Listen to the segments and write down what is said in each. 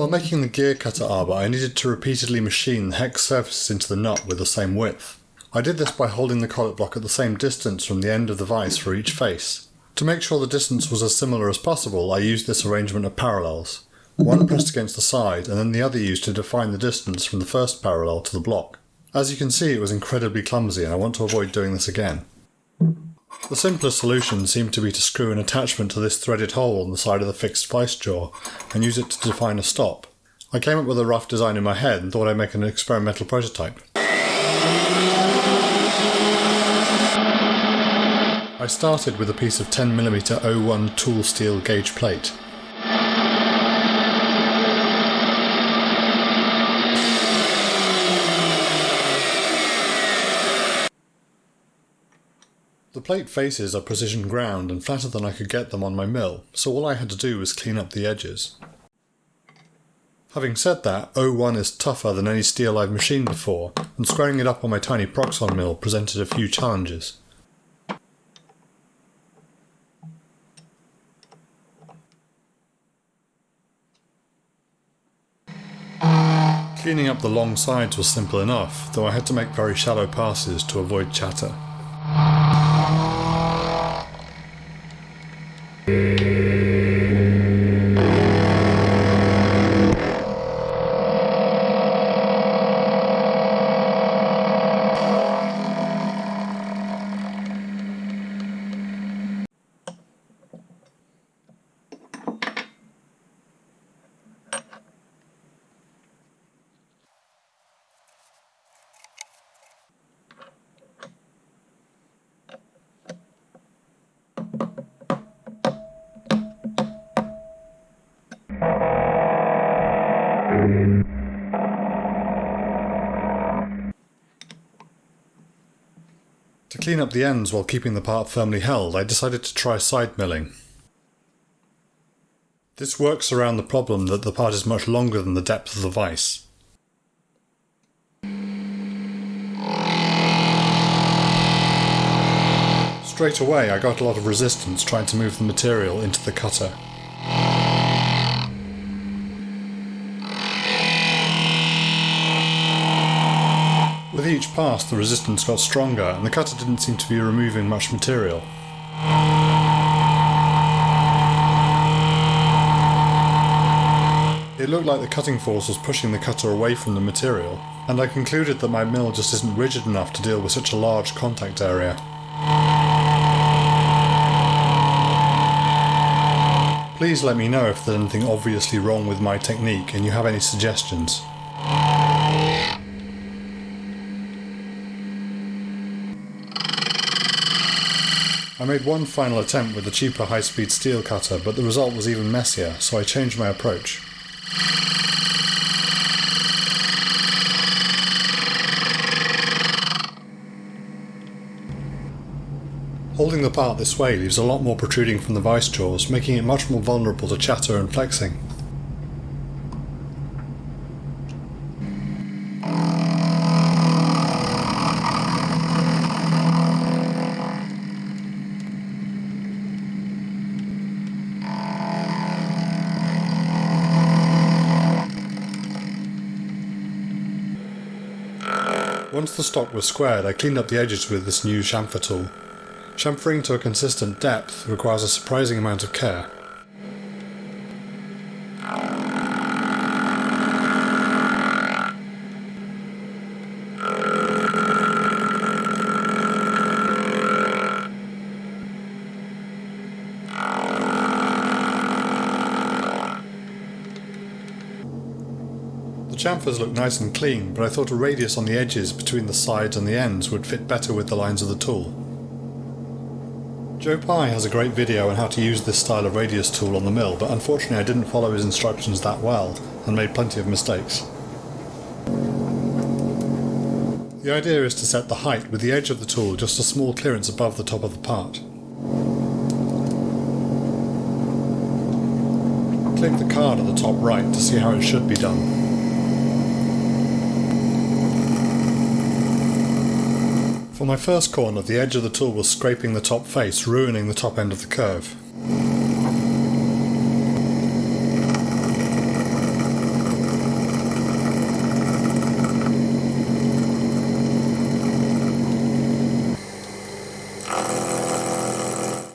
While making the gear cutter arbor, I needed to repeatedly machine the hex surfaces into the nut with the same width. I did this by holding the collet block at the same distance from the end of the vise for each face. To make sure the distance was as similar as possible, I used this arrangement of parallels. One pressed against the side, and then the other used to define the distance from the first parallel to the block. As you can see, it was incredibly clumsy, and I want to avoid doing this again. The simplest solution seemed to be to screw an attachment to this threaded hole on the side of the fixed vice jaw, and use it to define a stop. I came up with a rough design in my head and thought I'd make an experimental prototype. I started with a piece of 10mm O1 tool steel gauge plate. The plate faces are precision ground and flatter than I could get them on my mill, so all I had to do was clean up the edges. Having said that, O1 is tougher than any steel I've machined before, and squaring it up on my tiny Proxxon mill presented a few challenges. Cleaning up the long sides was simple enough, though I had to make very shallow passes to avoid chatter. To clean up the ends while keeping the part firmly held, I decided to try side milling. This works around the problem that the part is much longer than the depth of the vise. Straight away I got a lot of resistance trying to move the material into the cutter. With each pass the resistance got stronger and the cutter didn't seem to be removing much material. It looked like the cutting force was pushing the cutter away from the material, and I concluded that my mill just isn't rigid enough to deal with such a large contact area. Please let me know if there's anything obviously wrong with my technique and you have any suggestions. I made one final attempt with the cheaper high-speed steel cutter, but the result was even messier, so I changed my approach. Holding the part this way leaves a lot more protruding from the vice jaws, making it much more vulnerable to chatter and flexing. Once the stock was squared, I cleaned up the edges with this new chamfer tool. Chamfering to a consistent depth requires a surprising amount of care. Chamfers look nice and clean, but I thought a radius on the edges between the sides and the ends would fit better with the lines of the tool. Joe Pye has a great video on how to use this style of radius tool on the mill, but unfortunately I didn't follow his instructions that well, and made plenty of mistakes. The idea is to set the height with the edge of the tool just a small clearance above the top of the part. Click the card at the top right to see how it should be done. For my first corner, the edge of the tool was scraping the top face, ruining the top end of the curve.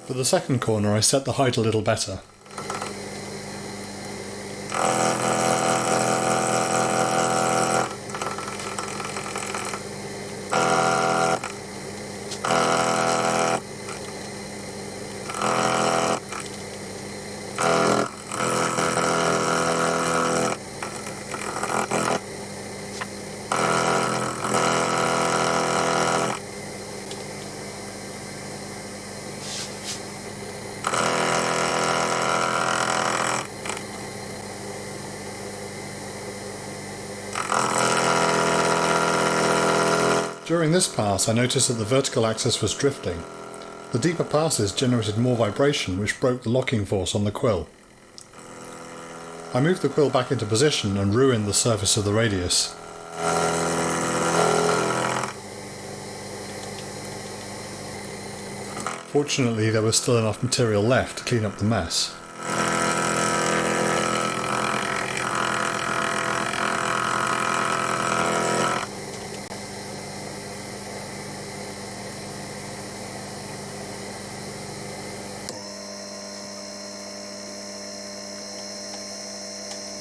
For the second corner I set the height a little better. During this pass I noticed that the vertical axis was drifting. The deeper passes generated more vibration which broke the locking force on the quill. I moved the quill back into position and ruined the surface of the radius. Fortunately there was still enough material left to clean up the mess.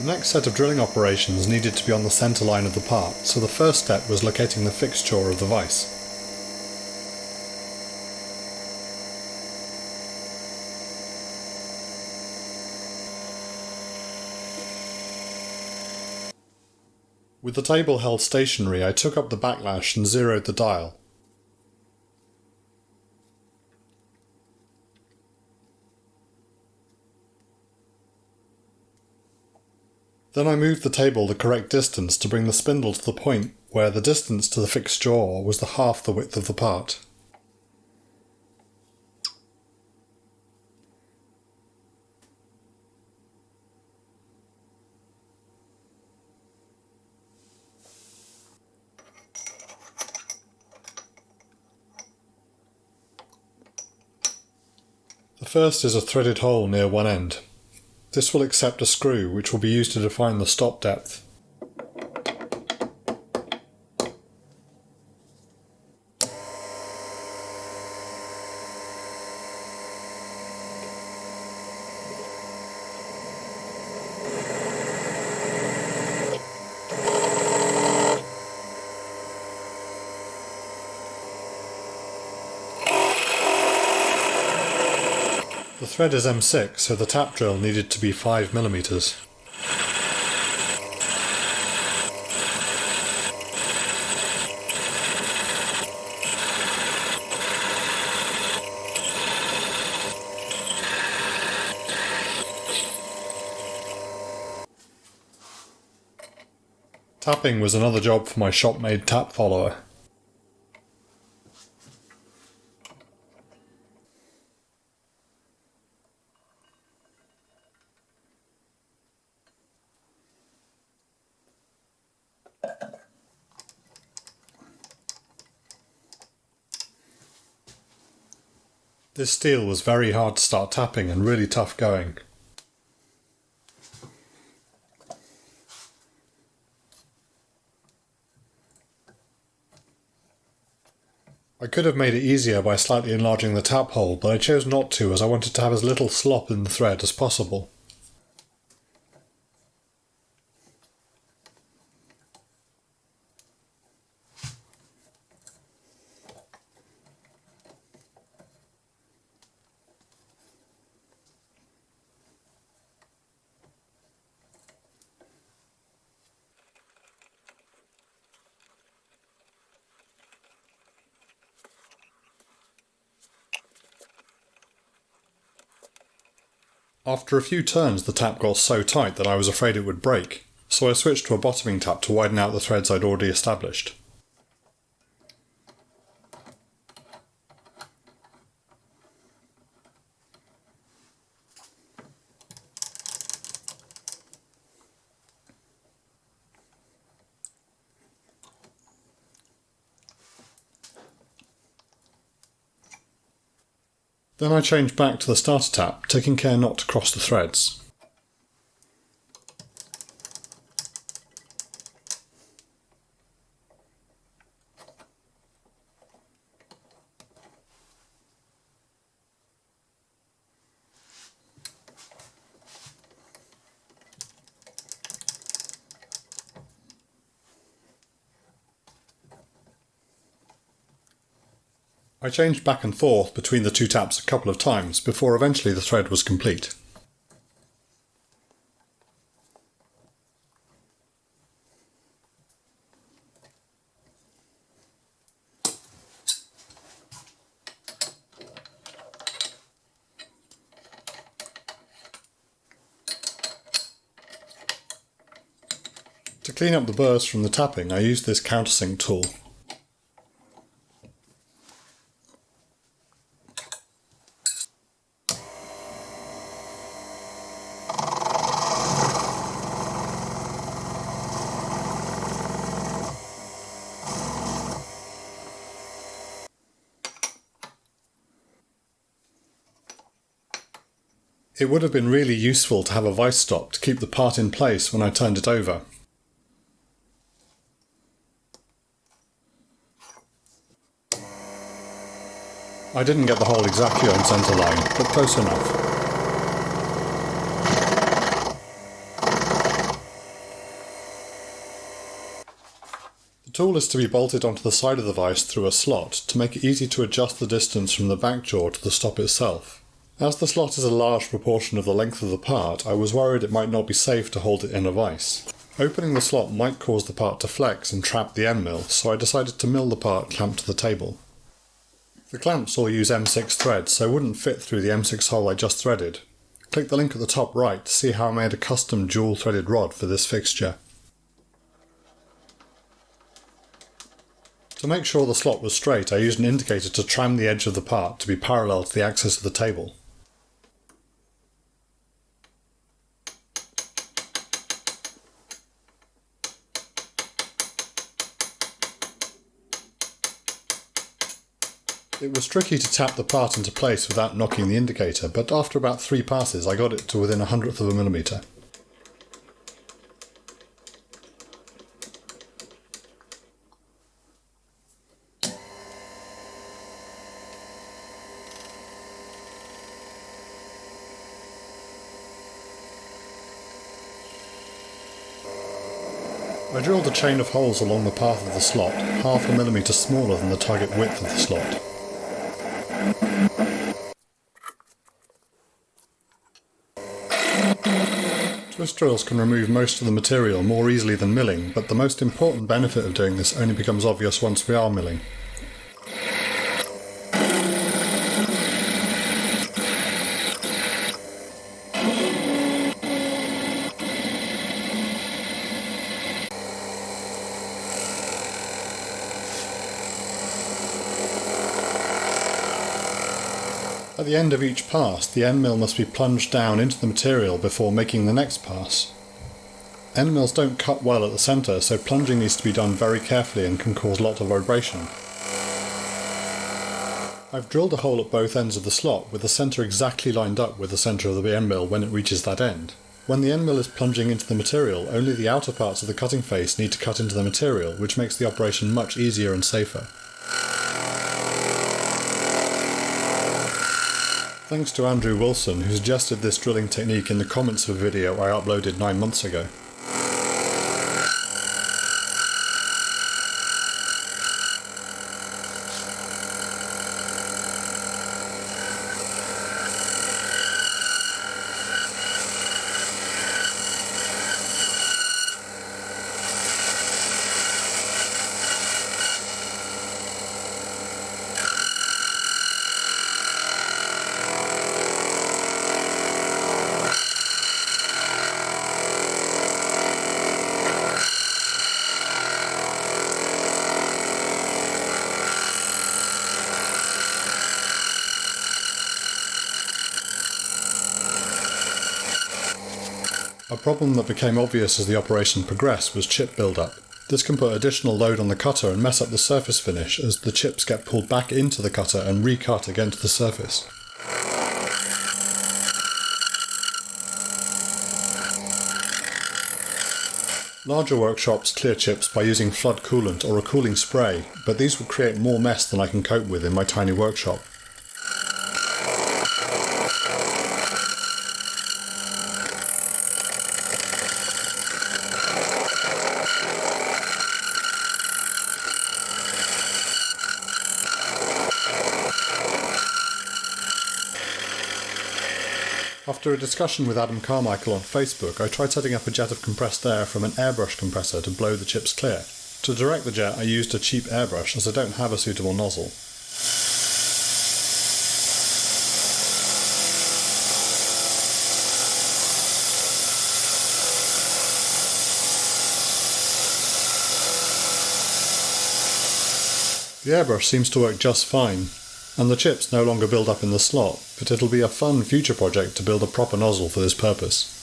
The next set of drilling operations needed to be on the centre line of the part, so the first step was locating the fixture of the vise. With the table held stationary I took up the backlash and zeroed the dial. Then I moved the table the correct distance to bring the spindle to the point where the distance to the fixed jaw was the half the width of the part. The first is a threaded hole near one end. This will accept a screw which will be used to define the stop depth. The thread is M6, so the tap drill needed to be 5mm. Tapping was another job for my shop-made tap follower. This steel was very hard to start tapping and really tough going. I could have made it easier by slightly enlarging the tap hole, but I chose not to as I wanted to have as little slop in the thread as possible. After a few turns the tap got so tight that I was afraid it would break, so I switched to a bottoming tap to widen out the threads I'd already established. Then I change back to the starter tap, taking care not to cross the threads. I changed back and forth between the two taps a couple of times before eventually the thread was complete. To clean up the burrs from the tapping I used this countersink tool. It would have been really useful to have a vice stop to keep the part in place when I turned it over. I didn't get the hole exactly on centre line, but close enough. The tool is to be bolted onto the side of the vise through a slot to make it easy to adjust the distance from the back jaw to the stop itself. As the slot is a large proportion of the length of the part, I was worried it might not be safe to hold it in a vise. Opening the slot might cause the part to flex and trap the end mill, so I decided to mill the part clamped to the table. The clamps all use M6 threads, so wouldn't fit through the M6 hole I just threaded. Click the link at the top right to see how I made a custom dual threaded rod for this fixture. To make sure the slot was straight I used an indicator to tram the edge of the part to be parallel to the axis of the table. It was tricky to tap the part into place without knocking the indicator, but after about three passes I got it to within a hundredth of a millimetre. I drilled a chain of holes along the path of the slot, half a millimetre smaller than the target width of the slot. Twist drills can remove most of the material more easily than milling, but the most important benefit of doing this only becomes obvious once we are milling. The end of each pass, the end mill must be plunged down into the material before making the next pass. End mills don't cut well at the centre, so plunging needs to be done very carefully and can cause lots of vibration. I've drilled a hole at both ends of the slot with the centre exactly lined up with the centre of the end mill when it reaches that end. When the end mill is plunging into the material, only the outer parts of the cutting face need to cut into the material, which makes the operation much easier and safer. Thanks to Andrew Wilson who suggested this drilling technique in the comments of a video I uploaded 9 months ago. Problem that became obvious as the operation progressed was chip build-up. This can put additional load on the cutter and mess up the surface finish as the chips get pulled back into the cutter and recut against the surface. Larger workshops clear chips by using flood coolant or a cooling spray, but these would create more mess than I can cope with in my tiny workshop. After a discussion with Adam Carmichael on Facebook, I tried setting up a jet of compressed air from an airbrush compressor to blow the chips clear. To direct the jet, I used a cheap airbrush as I don't have a suitable nozzle. The airbrush seems to work just fine, and the chips no longer build up in the slot, but it'll be a fun future project to build a proper nozzle for this purpose.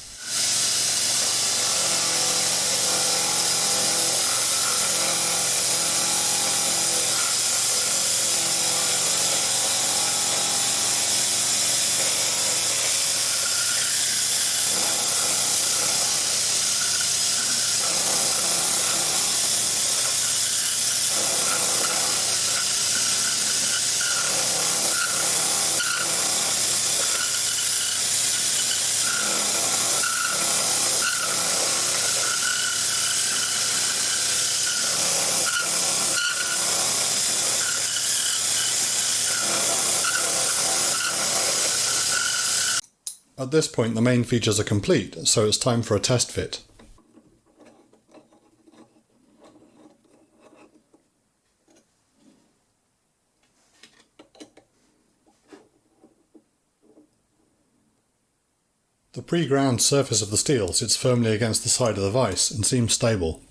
At this point the main features are complete, so it's time for a test fit. The pre-ground surface of the steel sits firmly against the side of the vise and seems stable.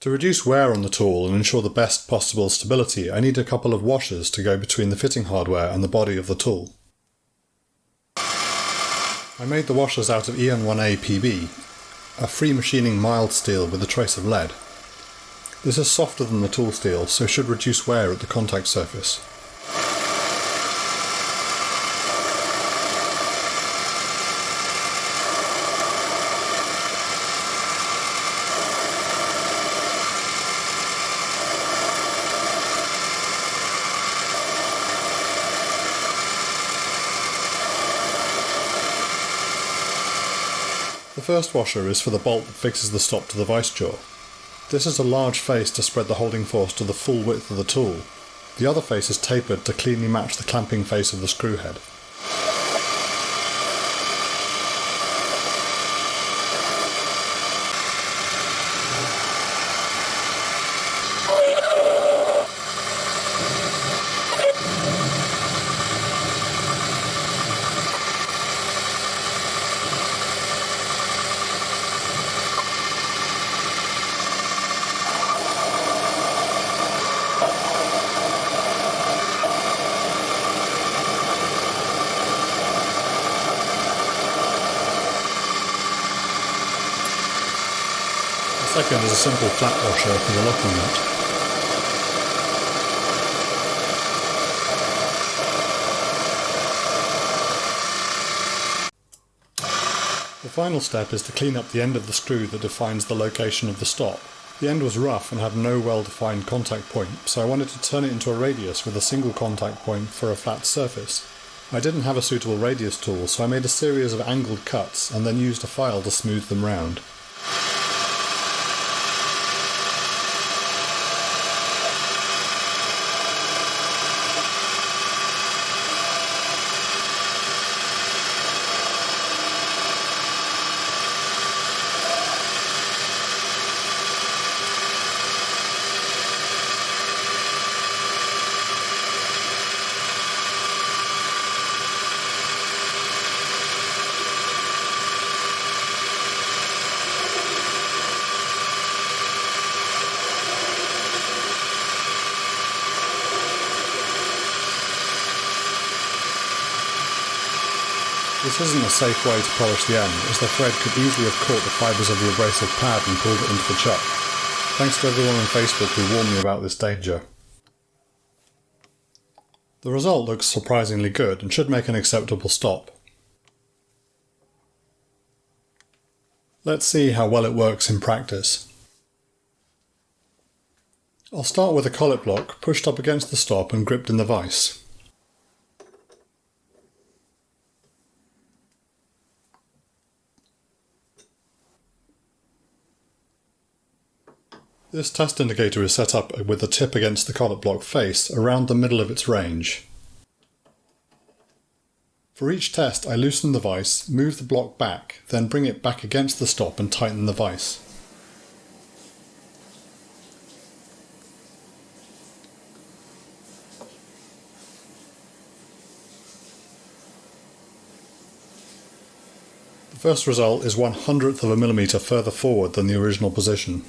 To reduce wear on the tool and ensure the best possible stability, I need a couple of washers to go between the fitting hardware and the body of the tool. I made the washers out of EN1A PB, a free machining mild steel with a trace of lead. This is softer than the tool steel, so should reduce wear at the contact surface. First washer is for the bolt that fixes the stop to the vice jaw. This is a large face to spread the holding force to the full width of the tool. The other face is tapered to cleanly match the clamping face of the screw head. Second is a simple flat washer for the locking nut. The final step is to clean up the end of the screw that defines the location of the stop. The end was rough and had no well-defined contact point, so I wanted to turn it into a radius with a single contact point for a flat surface. I didn't have a suitable radius tool, so I made a series of angled cuts and then used a file to smooth them round. This isn't a safe way to polish the end, as the thread could easily have caught the fibres of the abrasive pad and pulled it into the chuck. Thanks to everyone on Facebook who warned me about this danger. The result looks surprisingly good and should make an acceptable stop. Let's see how well it works in practice. I'll start with a collet block pushed up against the stop and gripped in the vise. This test indicator is set up with the tip against the collet block face around the middle of its range. For each test I loosen the vise, move the block back, then bring it back against the stop and tighten the vise. The first result is one hundredth of a millimetre further forward than the original position.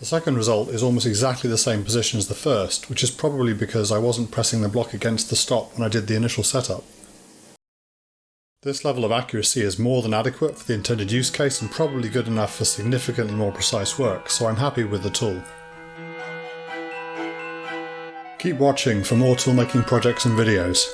The second result is almost exactly the same position as the first, which is probably because I wasn't pressing the block against the stop when I did the initial setup. This level of accuracy is more than adequate for the intended use case and probably good enough for significantly more precise work, so I'm happy with the tool. Keep watching for more toolmaking projects and videos.